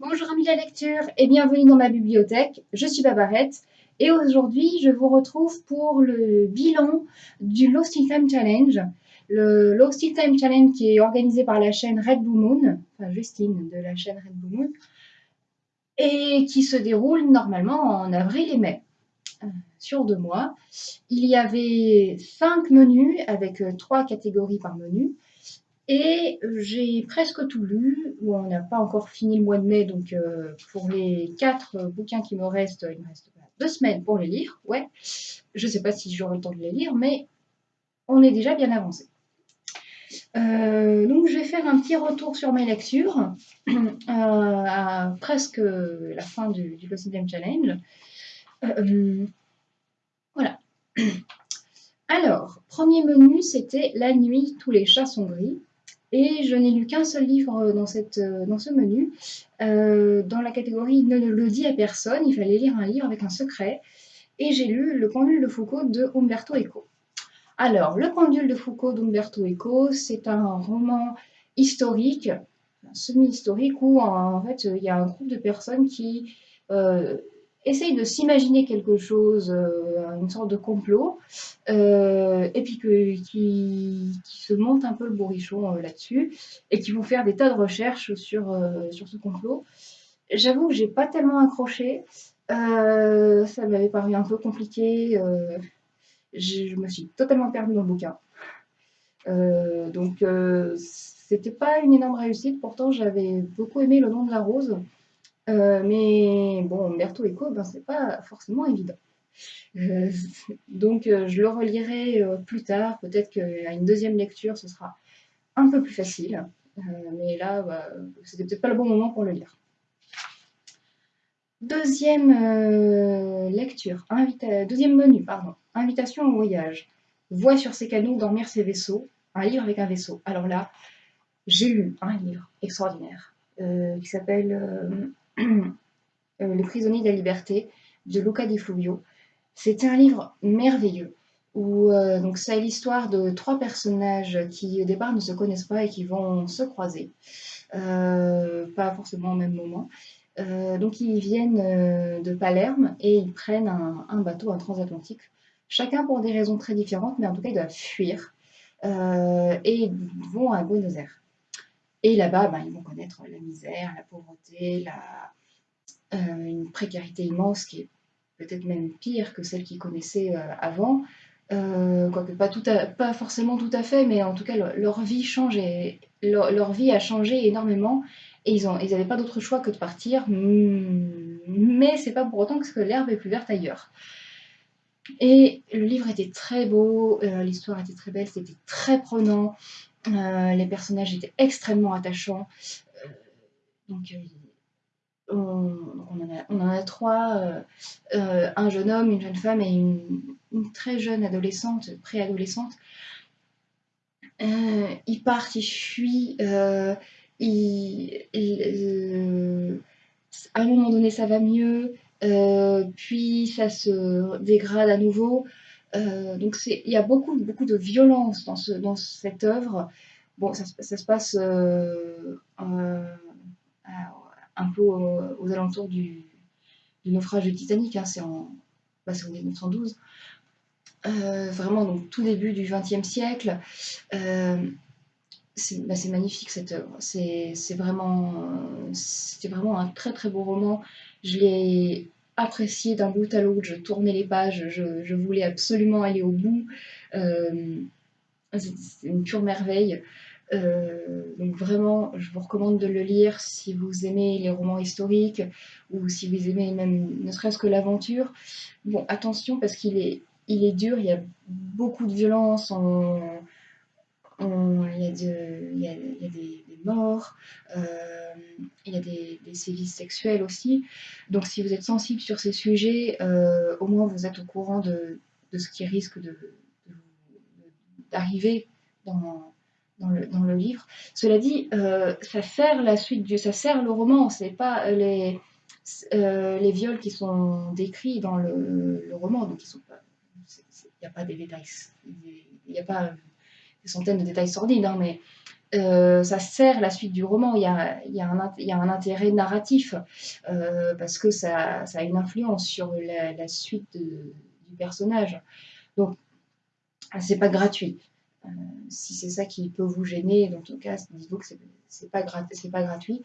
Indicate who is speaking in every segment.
Speaker 1: Bonjour amis de la lecture et bienvenue dans ma bibliothèque. Je suis Babarette et aujourd'hui je vous retrouve pour le bilan du Lost in Time Challenge. Le Lost in Time Challenge qui est organisé par la chaîne Red Blue Moon, enfin Justine de la chaîne Red Blue Moon, et qui se déroule normalement en avril et mai euh, sur deux mois. Il y avait cinq menus avec euh, trois catégories par menu. Et j'ai presque tout lu. on n'a pas encore fini le mois de mai, donc euh, pour les quatre bouquins qui me restent, il me reste deux semaines pour les lire. Ouais, je ne sais pas si j'aurai le temps de les lire, mais on est déjà bien avancé. Euh, donc je vais faire un petit retour sur mes lectures euh, à presque la fin du, du Challenge. voilà. Alors, premier menu, c'était La nuit, tous les chats sont gris. Et je n'ai lu qu'un seul livre euh, dans, cette, euh, dans ce menu. Euh, dans la catégorie Ne le dit à personne, il fallait lire un livre avec un secret. Et j'ai lu Le pendule de Foucault de Umberto Eco. Alors, Le pendule de Foucault d'Umberto Eco, c'est un roman historique, semi-historique, où en fait il y a un groupe de personnes qui essaye de s'imaginer quelque chose, euh, une sorte de complot, euh, et puis qui, se monte un peu le bourrichon euh, là-dessus, et qui vont faire des tas de recherches sur, sur ce complot. J'avoue que j'ai pas tellement accroché, ça m'avait paru un peu compliqué, je me suis totalement perdue dans le bouquin. donc c'était pas une énorme réussite, pourtant j'avais beaucoup aimé Le nom de la rose, euh, mais bon, Berthaud Eco, ben, c'est pas forcément évident. Euh, donc euh, je le relirai plus tard, peut-être qu'à une deuxième lecture ce sera un peu plus facile, mais là bah, c'était peut-être pas le bon moment pour le lire. Deuxième lecture, deuxième menu, pardon, invitation au voyage. Voix sur ces canaux, dormir ses vaisseaux, un livre avec un vaisseau. Alors là, j'ai lu un livre extraordinaire qui s'appelle euh, Le prisonnier de la liberté de Luca Di Fluvio. C'était un livre merveilleux où euh, donc c'est l'histoire de trois personnages qui au départ ne se connaissent pas et qui vont se croiser, euh, pas forcément au même moment. donc ils viennent de Palerme et ils prennent un, bateau, un transatlantique, chacun pour des raisons très différentes, mais en tout cas ils doivent fuir et ils vont à Buenos Aires. Et là-bas, ben, ils vont connaître la misère, la pauvreté, la, euh, une précarité immense qui est peut-être même pire que celle qu'ils connaissaient euh, avant. Euh, quoique pas, pas forcément tout à fait, mais en tout cas leur, vie change et leur, vie a changé énormément et ils n'avaient ils pas d'autre choix que de partir, mais c'est pas pour autant que l'herbe est plus verte ailleurs. Et le livre était très beau, l'histoire était très belle, c'était très prenant, euh, les personnages étaient extrêmement attachants. Euh, donc, euh, on, en a, trois, un jeune homme, une jeune femme et une, très jeune adolescente, préadolescente. ils partent, ils fuient, à un moment donné ça va mieux, puis ça se dégrade à nouveau. Euh, donc il y a beaucoup, beaucoup de violence dans, ce, dans cette œuvre. Bon, ça, se passe euh, euh, un peu aux, alentours du, naufrage du Titanic, hein, c'est en, bah, en 1912. vraiment, donc tout début du XXe siècle. Bah, c'est magnifique cette œuvre. C'est vraiment, c'était vraiment un très très beau roman. Je l'ai apprécié d'un bout à l'autre, je tournais les pages, je, voulais absolument aller au bout. Euh, c'est une pure merveille. Euh, donc vraiment, je vous recommande de le lire si vous aimez les romans historiques ou si vous aimez même ne serait-ce que l'aventure. Bon, attention parce qu'il est, il est dur, il y a beaucoup de violence, il, y a des, morts, euh, il y a des, sévices sexuels aussi. Donc si vous êtes sensible sur ces sujets, euh, au moins vous êtes au courant de, ce qui risque d'arriver dans, dans, le, livre. Cela dit, euh, ça sert la suite du, ça sert le roman, c'est pas les, les viols qui sont décrits dans le, roman, donc il n'y a pas des détails, il n'y a pas des centaines de détails sordides, hein, mais ça sert la suite du roman. Il y a, un, intérêt narratif parce que ça, a une influence sur la, suite du personnage. Donc, c'est pas gratuit. Euh, si c'est ça qui peut vous gêner, dans tout cas, dites-vous que c'est pas, pas gratuit.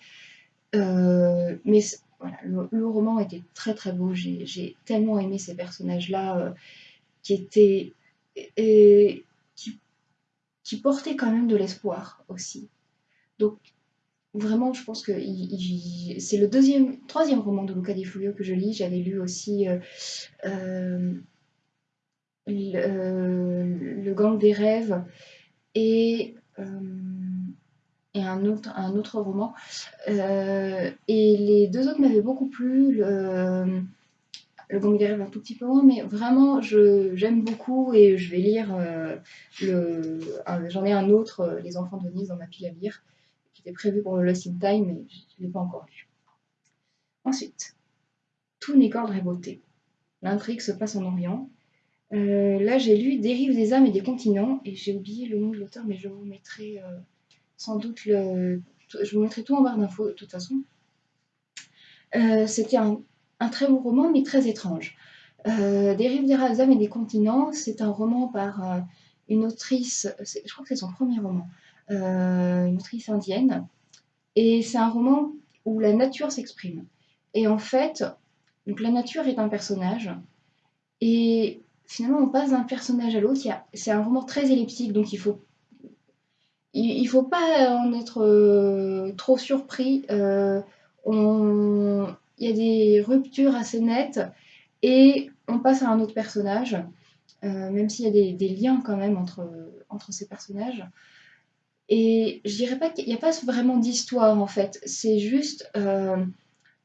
Speaker 1: Euh, mais voilà, le, roman était très très beau. J'ai tellement aimé ces personnages-là euh, qui étaient. Qui, portaient quand même de l'espoir aussi. Donc, vraiment, je pense que c'est le deuxième, troisième roman de Luca Di Fulvio que je lis. J'avais lu aussi le, gang des rêves et, euh, et un, autre, un autre roman. Euh, et les deux autres m'avaient beaucoup plu. Le gang des rêves un tout petit peu moins, mais vraiment j'aime beaucoup et je vais lire euh, le. J'en ai un autre, Les enfants de Nice, dans ma pile à lire, qui était prévu pour le Lost in Time, mais je ne l'ai pas encore lu. Ensuite, tout n'est qu'ordre et beauté. L'intrigue se passe en Orient. Euh, là, j'ai lu Dérive des âmes et des continents, et j'ai oublié le nom de l'auteur, mais je vous mettrai euh, sans doute le. Je vous mettrai tout en barre d'infos de toute façon. Euh, c'était un, très beau roman, mais très étrange. Dérive des âmes et des continents, c'est un roman par une autrice, je crois que c'est son premier roman, une autrice indienne, et c'est un roman où la nature s'exprime. Et en fait, donc la nature est un personnage, et finalement, on passe d'un personnage à l'autre. C'est un roman très elliptique, donc il faut il, faut pas en être euh, trop surpris. Euh, il y a des ruptures assez nettes et on passe à un autre personnage, euh, même s'il y a des, liens quand même entre, entre ces personnages. Et je dirais pas qu'il n'y a pas vraiment d'histoire en fait, c'est juste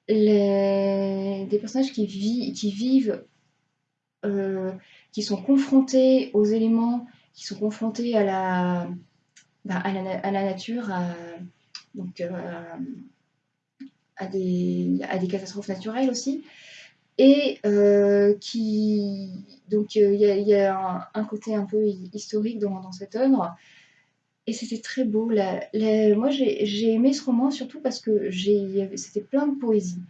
Speaker 1: les, des personnages qui, qui vivent euh, qui sont confrontés aux éléments, qui sont confrontés à la, bah, à, la nature, donc, euh, à, des, catastrophes naturelles aussi. Et euh, qui. Donc, il y a, un, côté un peu historique dans, cette œuvre. Et c'était très beau. moi, j'ai aimé ce roman surtout parce que c'était plein de poésie.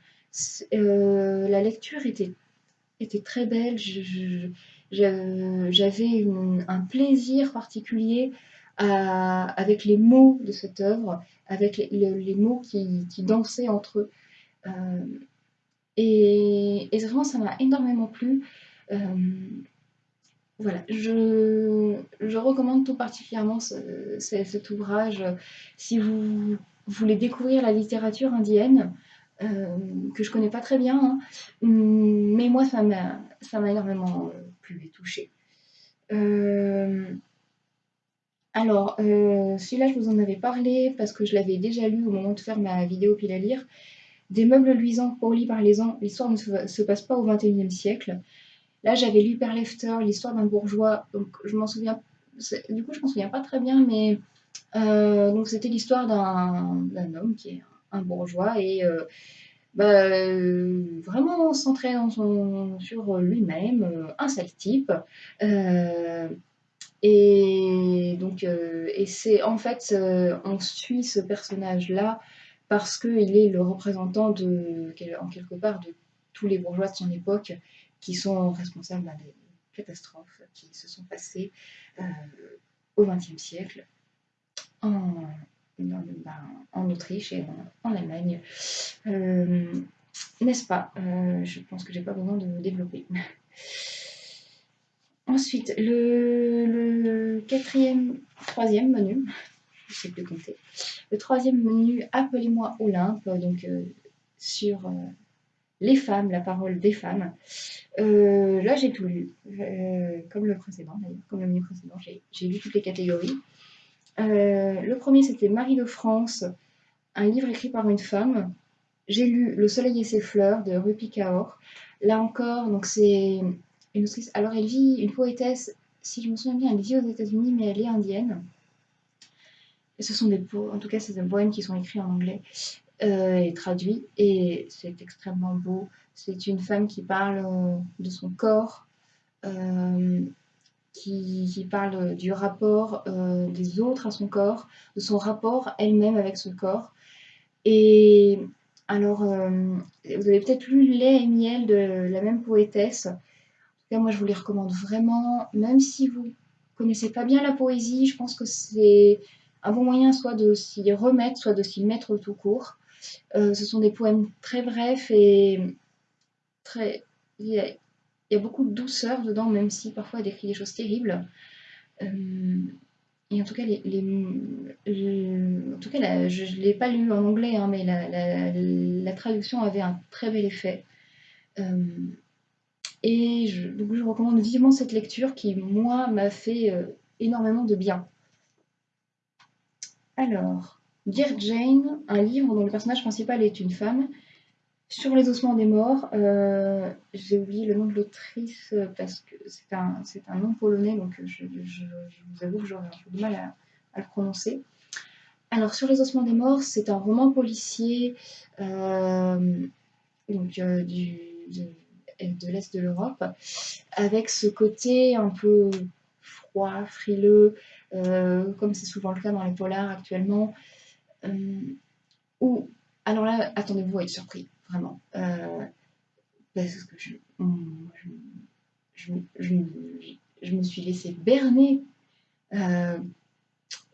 Speaker 1: la lecture était était très belle. J'avais un plaisir particulier avec les mots de cette œuvre, avec les, mots qui, dansaient entre eux. Euh, et, ça m'a énormément plu. Euh, voilà, je, recommande tout particulièrement cet ouvrage si vous voulez découvrir la littérature indienne. Euh, que je connais pas très bien, hein. mais moi ça m'a énormément plu et touché. Alors, celui-là, je vous en avais parlé parce que je l'avais déjà lu au moment de faire ma vidéo pile à lire. Des meubles luisants, polis par les ans, l'histoire ne se, passe pas au XXIe siècle. Là, j'avais lu Perlefter, l'histoire d'un bourgeois, donc je m'en souviens, du coup, je m'en souviens pas très bien, mais donc c'était l'histoire d'un homme qui est un bourgeois et euh, bah, euh, vraiment centré sur lui-même, euh, un sale type. Et donc, et c'est en fait, on suit ce personnage-là parce qu'il est le représentant de, en quelque part de tous les bourgeois de son époque qui sont responsables bah, des catastrophes qui se sont passées au XXe siècle en, ben, en Autriche et en, Allemagne. Euh, n'est-ce pas? Euh, Je pense que j'ai pas besoin de développer. Ensuite, le, quatrième, troisième menu, je ne sais plus compter. Le troisième menu, Appelez-moi Olympe, donc euh, sur les femmes, la parole des femmes. là, j'ai tout lu, comme le précédent d'ailleurs, comme le menu précédent, j'ai lu toutes les catégories. Euh, le premier, c'était Marie de France, un livre écrit par une femme. J'ai lu Le Soleil et ses fleurs de Rupi Kaur. Là encore, donc c'est Alors, elle vit, une poétesse, si je me souviens bien, elle vit aux États-Unis, mais elle est indienne. Et ce sont des en tout cas, c'est des poèmes qui sont écrits en anglais euh, et traduits. Et c'est extrêmement beau. C'est une femme qui parle euh, de son corps qui, parle du rapport des autres à son corps, de son rapport elle-même avec ce corps. Et alors, vous avez peut-être lu Lait et miel de la même poétesse. Moi, je vous les recommande vraiment, même si vous connaissez pas bien la poésie, je pense que c'est un bon moyen soit de s'y remettre, soit de s'y mettre tout court. ce sont des poèmes très brefs et très il y a beaucoup de douceur dedans, même si parfois elle décrit des choses terribles. Euh, et en tout cas, les, en tout cas je ne l'ai pas lu en anglais, hein, mais la, traduction avait un très bel effet. Euh, et je, donc je recommande vivement cette lecture qui, moi, m'a fait euh, énormément de bien. Alors, Dear Jane, un livre dont le personnage principal est une femme, sur les ossements des morts, euh, j'ai oublié le nom de l'autrice euh, parce que c'est un, un, nom polonais, donc je, vous avoue que j'aurais un peu de mal à, le prononcer. Alors, sur les ossements des morts, c'est un roman policier donc, du, de, l'Est de l'Europe, avec ce côté un peu froid, frileux, comme c'est souvent le cas dans les polars actuellement, où, alors là, attendez-vous à être surpris vraiment. Euh, parce que je, je, me suis laissée berner. Euh,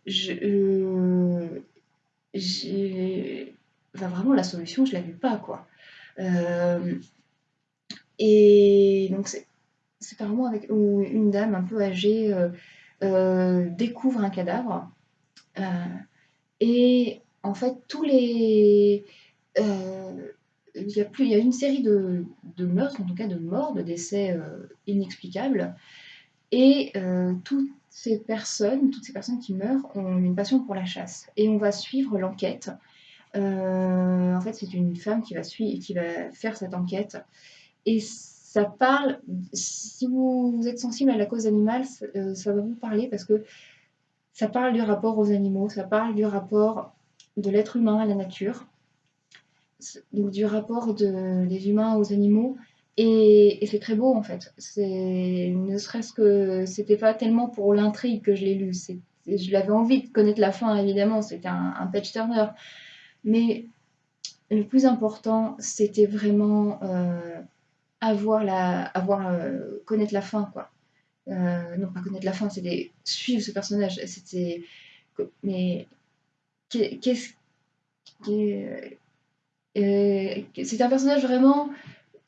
Speaker 1: je, euh, vraiment, la solution, je ne l'avais pas, quoi. Et donc, c'est vraiment avec où une dame un peu âgée découvre un cadavre. et en fait, tous les il y, a y a une série de, meurtres, en tout cas de morts, de décès euh, inexplicables. Et euh, toutes ces personnes, toutes ces personnes qui meurent ont une passion pour la chasse. Et on va suivre l'enquête. Euh, en fait, c'est une femme qui va, qui va faire cette enquête. Et ça parle, si vous, êtes sensible à la cause animale, ça va vous parler parce que ça parle du rapport aux animaux, ça parle du rapport de l'être humain à la nature donc du rapport de, des humains aux animaux. Et, c'est très beau en fait. Ne serait-ce que c'était pas tellement pour l'intrigue que je l'ai lu. Je l'avais envie de connaître la fin évidemment. C'était un, un page turner. Mais le plus important, c'était vraiment euh, avoir la, avoir euh, connaître la fin quoi. Euh, non pas connaître la fin, c'était suivre ce personnage. C'était mais qu'est-ce c'est un personnage vraiment.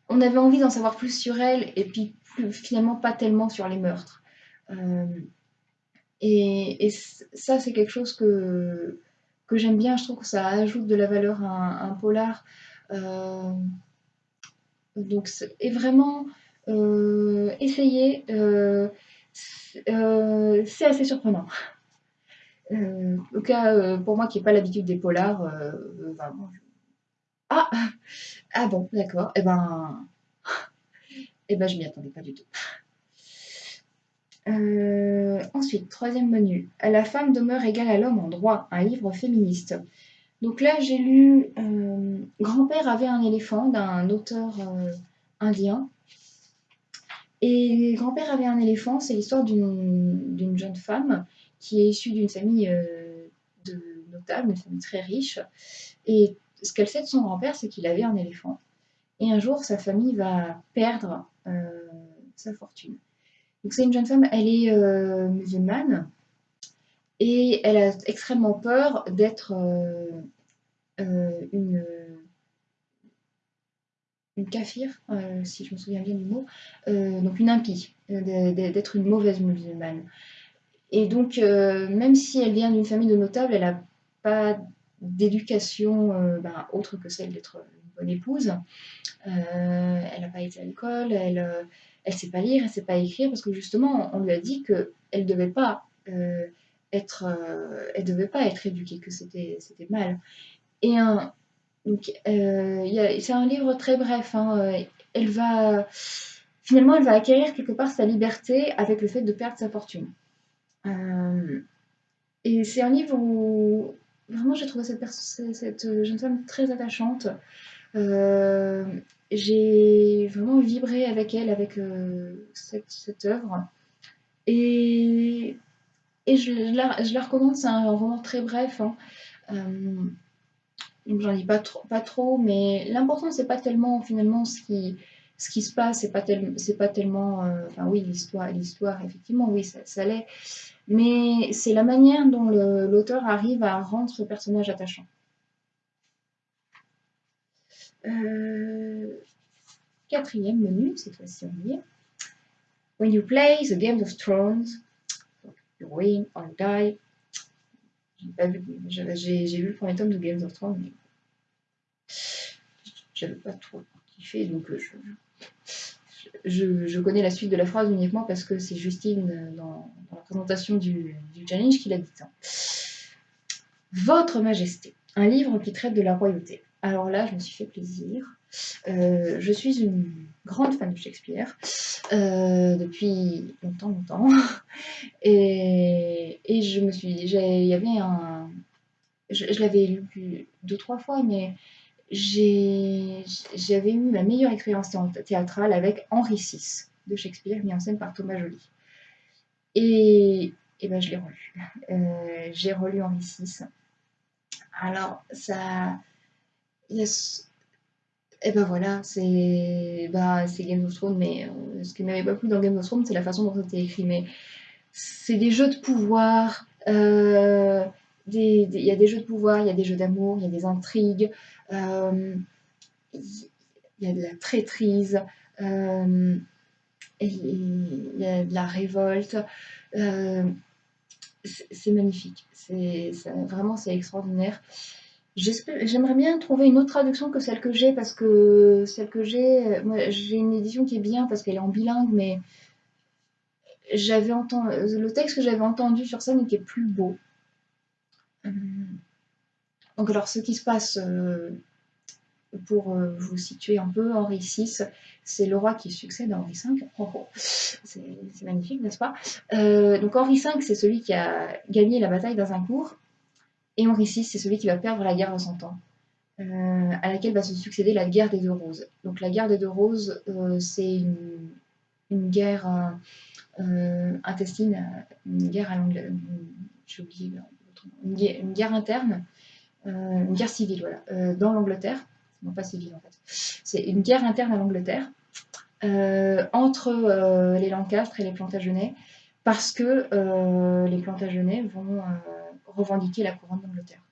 Speaker 1: On avait envie d'en savoir plus sur elle, et puis finalement pas tellement sur les meurtres. Euh, et, ça, c'est quelque chose que, que j'aime bien. Je trouve que ça ajoute de la valeur à un, polar. Euh, donc, et vraiment, euh, essayer, c'est assez surprenant. au cas, pour moi qui n'ai pas l'habitude des polars, ah, ah bon, d'accord. Eh ben, eh ben, je m'y attendais pas du tout. Euh, ensuite, troisième menu. La femme demeure égale à l'homme en droit, un livre féministe. Donc là, j'ai lu euh, Grand-père avait un éléphant d'un auteur euh, indien. Et Grand-père avait un éléphant, c'est l'histoire d'une jeune femme qui est issue d'une famille de notable, une famille très riche. Et ce qu'elle sait de son grand-père, c'est qu'il avait un éléphant. Et un jour, sa famille va perdre euh, sa fortune. Donc c'est une jeune femme, elle est euh, musulmane et elle a extrêmement peur d'être euh, une une kafir, si je me souviens bien du mot, donc une impie, d'être une mauvaise musulmane. Et donc, même si elle vient d'une famille de notables, elle n'a pas d'éducation euh, ben, autre que celle d'être une bonne épouse. Euh, elle n'a pas été à l'école, elle ne euh, sait pas lire, elle ne sait pas écrire, parce que justement, on lui a dit qu'elle ne devait pas être, elle devait pas être éduquée, que c'était mal. Et un, donc, c'est un livre très bref. Hein, elle va, finalement, elle va acquérir quelque part sa liberté avec le fait de perdre sa fortune. et c'est un livre où Vraiment, j'ai trouvé cette, cette, euh, jeune femme très attachante. Euh, j'ai vraiment vibré avec elle, avec euh, cette, cette, œuvre. Et, et je, la, je, la, recommande, c'est un roman très bref. Hein. Euh, J'en dis pas trop, pas trop mais l'important, c'est pas tellement finalement ce qui, ce qui se passe, c'est pas, pas tellement. Euh, enfin, oui, l'histoire, l'histoire effectivement, oui, ça, l'est. Mais c'est la manière dont l'auteur arrive à rendre ce personnage attachant. Euh, quatrième menu, cette fois-ci on y When you play the Game of Thrones, you win or die. J'ai vu le premier tome de Game of Thrones, mais j'avais pas trop kiffé, donc euh, je, je, connais la suite de la phrase uniquement parce que c'est Justine euh, dans, la présentation du, challenge qui l'a dit. Votre Majesté, un livre qui traite de la royauté. Alors là, je me suis fait plaisir. Euh, je suis une grande fan de Shakespeare euh, depuis longtemps, longtemps. Et, et, je me suis il y avait un. Je, l'avais lu deux, trois fois, mais j'avais eu la meilleure expérience théâtrale avec Henri VI de Shakespeare, mis en scène par Thomas Joly. Et, et ben, je l'ai relu. Euh, j'ai relu Henri VI. Alors, ça et ben voilà, c'est bah, Game of Thrones, mais euh, ce qui m'avait pas plu dans Game of Thrones, c'est la façon dont c'était écrit. Mais c'est des jeux de pouvoir, euh, il y a des jeux de pouvoir, il y a des jeux d'amour, il y a des intrigues, euh, il y a de la traîtrise, il y a de la révolte. c'est magnifique, c'est vraiment c'est extraordinaire. J'aimerais bien trouver une autre traduction que celle que j'ai parce que celle que j'ai, j'ai une édition qui est bien parce qu'elle est en bilingue, mais j'avais entendu le texte que j'avais entendu sur scène était plus beau. Euh, donc alors ce qui se passe euh, pour euh, vous situer un peu, Henri VI, c'est le roi qui succède à Henri V. c'est magnifique, n'est-ce pas? Donc Henri V, c'est celui qui a gagné la bataille d'Azincourt et Henri VI, c'est celui qui va perdre la guerre de Cent Ans, euh, à laquelle va se succéder la guerre des Deux Roses. Donc la guerre des Deux Roses, euh, c'est une, guerre euh, intestine, une guerre à j'ai oublié, une, une, guerre interne, une guerre civile, voilà, dans l'Angleterre, non pas civile en fait. C'est une guerre interne à l'Angleterre entre les Lancastres et les Plantagenets, parce que les Plantagenets vont revendiquer la couronne d'Angleterre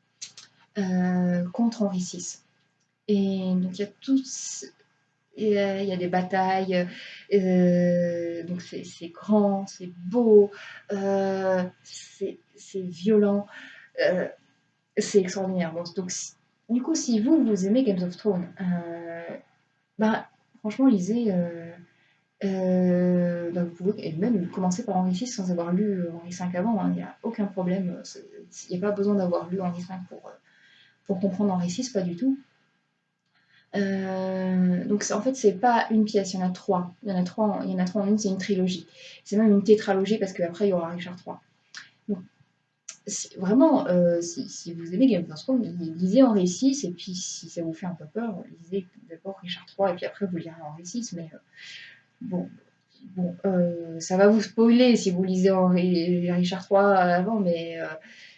Speaker 1: euh, contre Henri VI. Et donc il y a tous, il y a des batailles, euh, donc c'est grand, c'est beau, euh, c'est violent, c'est extraordinaire. donc, du coup, si vous, vous aimez Games of Thrones, bah, franchement, lisez euh, vous pouvez même commencer par Henri VI sans avoir lu euh, Henri V avant, hein. il n'y a aucun problème. Il n'y a pas besoin d'avoir lu Henri V pour, euh, pour comprendre Henri VI, pas du tout. donc en fait, c'est pas une pièce, il y en a trois. Il y en a trois, il y en a trois en une, c'est une trilogie. C'est même une tétralogie parce qu'après il y aura Richard III. Donc, vraiment, si, vous aimez Game of Thrones, lisez Henri VI et puis si ça vous fait un peu peur, lisez d'abord Richard III et puis après vous lirez Henri VI. Mais Bon, bon euh, ça va vous spoiler si vous lisez Richard III avant, mais euh,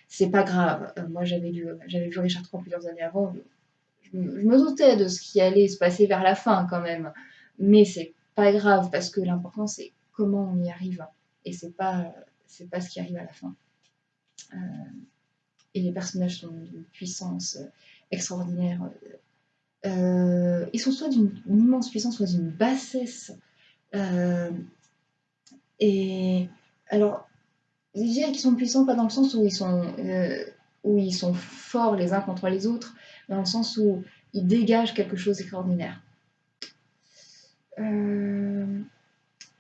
Speaker 1: c'est pas grave. Euh, moi, j'avais lu, j'avais vu Richard III plusieurs années avant. Je, me doutais de ce qui allait se passer vers la fin quand même, mais c'est pas grave parce que l'important c'est comment on y arrive et c'est pas c'est pas ce qui arrive à la fin. et les personnages sont d'une puissance extraordinaire. ils sont soit d'une immense puissance, soit d'une bassesse euh, et alors, je dirais qu'ils sont puissants pas dans le sens où ils sont, euh, où ils sont forts les uns contre les autres, mais dans le sens où ils dégagent quelque chose d'extraordinaire. Euh,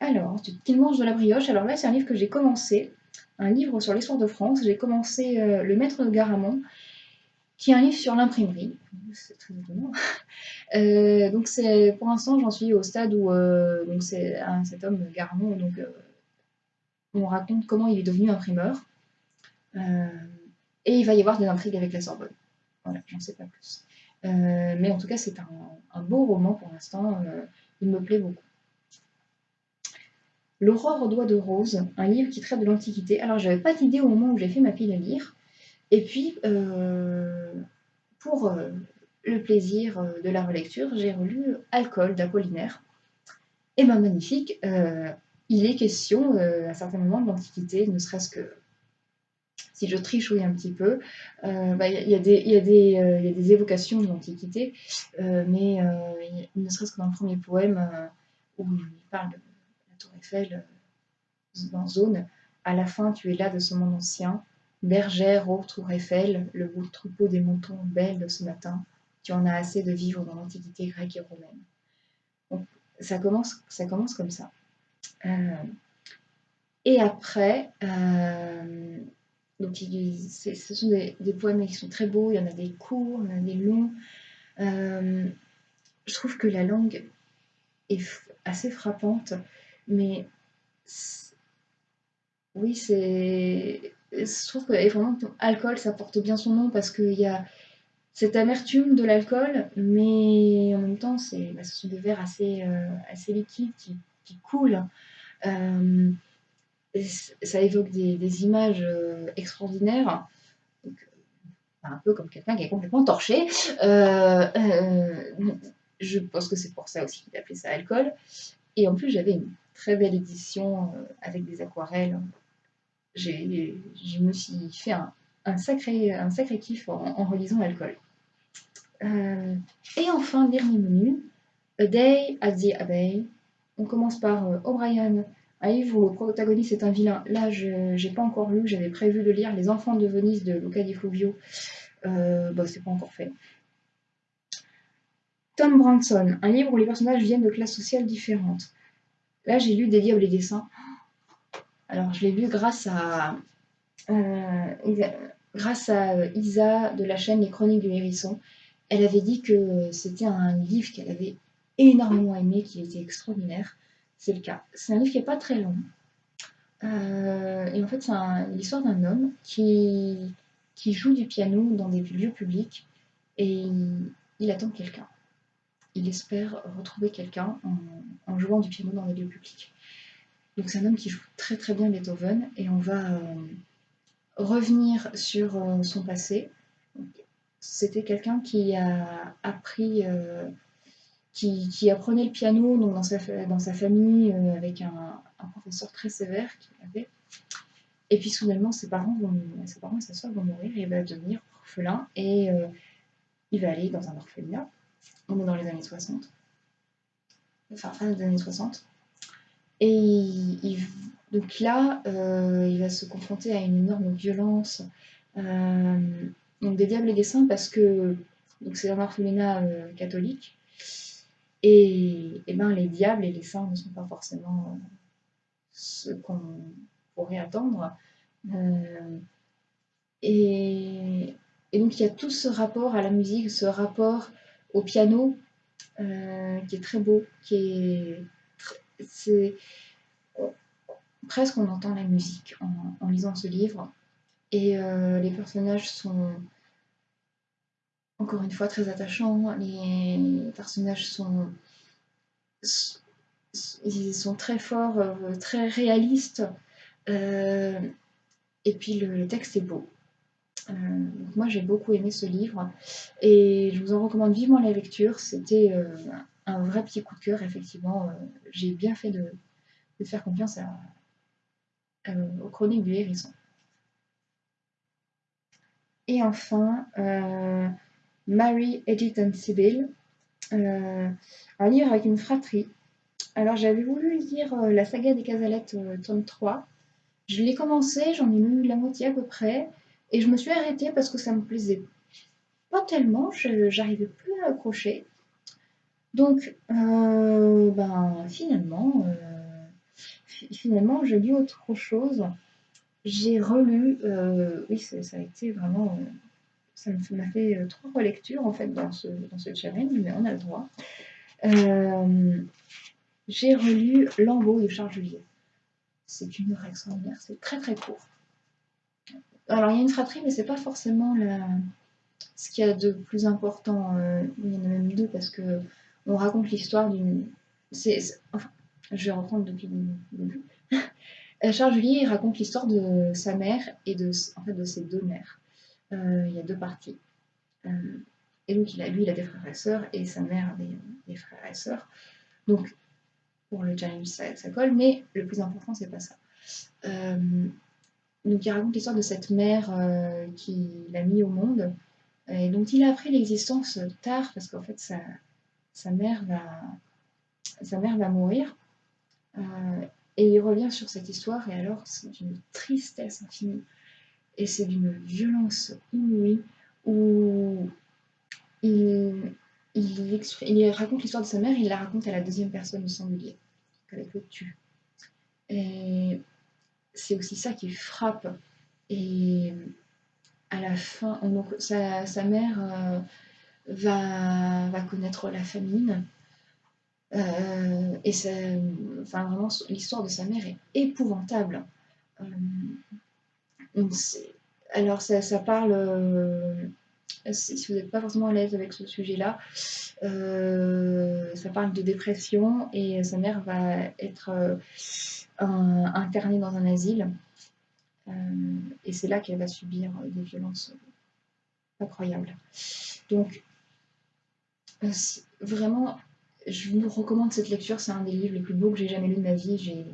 Speaker 1: alors, qu'ils mangent de la brioche. Alors là, c'est un livre que j'ai commencé, un livre sur l'histoire de France. J'ai commencé Le Maître de Garamond, qui est un livre sur l'imprimerie. C'est très étonnant. Euh, donc c'est pour l'instant j'en suis au stade où euh, donc c'est cet homme Garmon donc euh, on raconte comment il est devenu imprimeur et il va y avoir des intrigues avec la Sorbonne. Voilà, j'en sais pas plus. mais en tout cas c'est un, un, beau roman pour l'instant, il me plaît beaucoup. L'aurore aux doigts de rose, un livre qui traite de l'Antiquité. Alors, j'avais pas d'idée au moment où j'ai fait ma pile à lire. Et puis, euh, pour euh, le plaisir euh, de la relecture, j'ai relu Alcool d'Apollinaire. Et ben magnifique, il est question à certains moments de l'Antiquité, ne serait-ce que si je trichouille un petit peu, bah, il y, a des évocations de l'Antiquité, mais ne serait-ce que dans le premier poème où il parle de la tour Eiffel dans Zone, à la fin tu es là de ce monde ancien, bergère, ô tour Eiffel, le beau troupeau des moutons belle de ce matin, tu en as assez de vivre dans l'Antiquité grecque et romaine. ça commence, ça commence comme ça. Euh, et après, euh, donc ce sont des, poèmes qui sont très beaux, il y en a des courts, il y en a des longs. Euh, je trouve que la langue est assez frappante, mais oui, c'est. Je trouve que vraiment, alcool, ça porte bien son nom parce qu'il y a cette amertume de l'alcool, mais en même temps, c'est, bah, ce sont des verres assez, assez liquides qui, coulent. Euh, ça évoque des, images euh, extraordinaires. un peu comme quelqu'un qui est complètement torché. Euh, je pense que c'est pour ça aussi qu'il appelait ça alcool. Et en plus, j'avais une très belle édition avec des aquarelles. Je me fait un, sacré, un sacré kiff en, relisant l'alcool. et enfin, dernier menu, A Day at the Abbey. On commence par O'Brien un livre où le protagoniste est un vilain. Là, je n'ai pas encore lu, j'avais prévu de lire Les Enfants de Venise de Luca Di Fluvio. Euh, bah, c'est pas encore fait. Tom Branson, un livre où les personnages viennent de classes sociales différentes. Là, j'ai lu Des Diables et des Saints. Alors, je l'ai lu grâce à, euh, grâce à Isa de la chaîne Les Chroniques du Hérisson. Elle avait dit que c'était un livre qu'elle avait énormément aimé, qui était extraordinaire c'est le cas. C'est un livre qui n'est pas très long. Euh, et en fait, c'est l'histoire d'un homme qui, qui joue du piano dans des lieux publics et il, attend quelqu'un. Il espère retrouver quelqu'un en, jouant du piano dans des lieux publics. Donc c'est un homme qui joue très très bien Beethoven et on va euh, revenir sur euh, son passé. C'était quelqu'un qui a appris qui, apprenait le piano donc dans, sa, famille euh, avec un, professeur très sévère qu'il avait. Et puis soudainement, ses parents, vont, ses parents et sa soeur vont mourir et il va devenir orphelin et euh, il va aller dans un orphelinat. On est dans les années 60. Enfin, fin des années 60. Et donc là, euh, il va se confronter à une énorme violence. donc des diables et des saints parce que c'est un orphelinat catholique. Et, ben, les diables et les saints ne sont pas forcément euh, ce qu'on pourrait attendre. Euh, et, donc il y a tout ce rapport à la musique, ce rapport au piano euh, qui est très beau, qui est, c'est presque on entend la musique en lisant ce livre. Et les personnages sont encore une fois très attachant. Les personnages sont, ils sont très forts, euh, très réalistes. Euh, et puis le, texte est beau. Euh, moi j'ai beaucoup aimé ce livre et je vous en recommande vivement la lecture. C'était un vrai petit coup de cœur, effectivement. j'ai bien fait de, faire confiance à, aux chroniques du hérisson. Et enfin, Mary, Edith and Sibyl, euh, un livre avec une fratrie. Alors j'avais voulu lire euh, la saga des Casalettes, euh, tome 3. Je l'ai commencé, j'en ai lu la moitié à peu près, et je me suis arrêtée parce que ça me plaisait pas tellement, j'arrivais plus à accrocher. Donc, ben, finalement, finalement, j'ai lu autre chose. J'ai relu, oui, ça, a été vraiment ça m'a fait euh, trois relectures en fait dans ce, dans challenge, mais on a le droit. Euh, j'ai relu Lambeau de Charles Juliet. C'est une œuvre extraordinaire, c'est très très court. Alors il y a une fratrie, mais c'est pas forcément ce qu'il y a de plus important. Euh, il y en a même deux parce que on raconte l'histoire d'une. je vais reprendre depuis le début. Charles Julier raconte l'histoire de sa mère et de, en fait, de ses deux mères. il y a deux parties. et donc, il a, lui, il a des frères et sœurs, et sa mère a des, frères et sœurs. Donc, pour le challenge, ça, ça colle, mais le plus important, c'est pas ça. donc, il raconte l'histoire de cette mère qui l'a mis au monde, et dont il a appris l'existence tard, parce qu'en fait, sa, sa, mère va, sa mère va mourir. Euh, et il revient sur cette histoire, et alors c'est d'une tristesse infinie, et c'est d'une violence inouïe, où il, il, raconte l'histoire de sa mère, il la raconte à la deuxième personne du singulier, qu'avec le tu. Et c'est aussi ça qui frappe. Et à la fin, donc sa, sa mère euh, va, connaître la famine. Euh, et enfin, vraiment, l'histoire de sa mère est épouvantable. Euh, alors, ça, ça parle, si vous n'êtes pas forcément à l'aise avec ce sujet-là, ça parle de dépression et sa mère va être internée dans un asile. et c'est là qu'elle va subir des violences incroyables. Donc, vraiment, je vous recommande cette lecture, c'est un des livres les plus beaux que j'ai jamais lu de ma vie.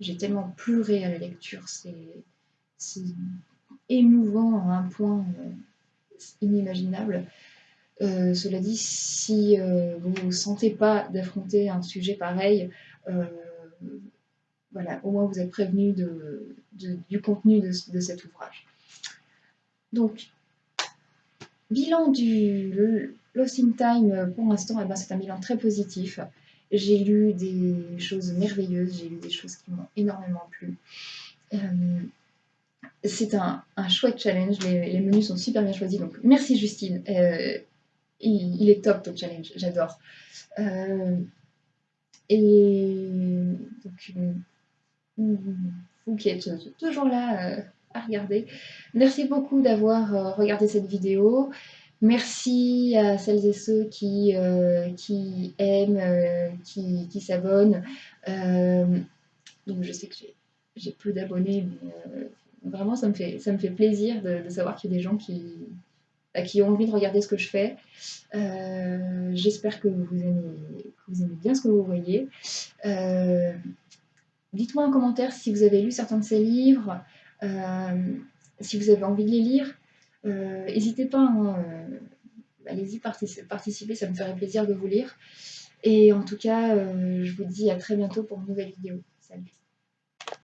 Speaker 1: J'ai tellement pleuré à la lecture, c'est émouvant à un point euh, inimaginable. Euh, cela dit, si euh, vous ne sentez pas d'affronter un sujet pareil, voilà, au moins vous êtes prévenu de, du contenu de, de, cet ouvrage. Donc, bilan du Lost in Time, euh, pour l'instant, eh ben, c'est un bilan très positif. J'ai lu des choses merveilleuses, j'ai lu des choses qui m'ont énormément plu. Euh, c'est un, chouette challenge, les, menus sont super bien choisis, donc merci Justine. Euh, il, est top ton challenge, j'adore. et donc, vous qui êtes toujours là regarder, merci beaucoup d'avoir regardé cette vidéo. Merci à celles et ceux qui, euh, aiment, euh, qui, s'abonnent. Euh, donc je sais que j'ai peu d'abonnés, mais vraiment ça me fait, ça me fait plaisir de, savoir qu'il y a des gens qui, qui ont envie de regarder ce que je fais. J'espère que, vous aimez, vous aimez bien ce que vous voyez. Dites-moi en commentaire si vous avez lu certains de ces livres, si vous avez envie de les lire. Euh, n'hésitez pas, hein, euh, allez-y participer, ça me ferait plaisir de vous lire. Et en tout cas, euh, je vous dis à très bientôt pour une nouvelle vidéo. Salut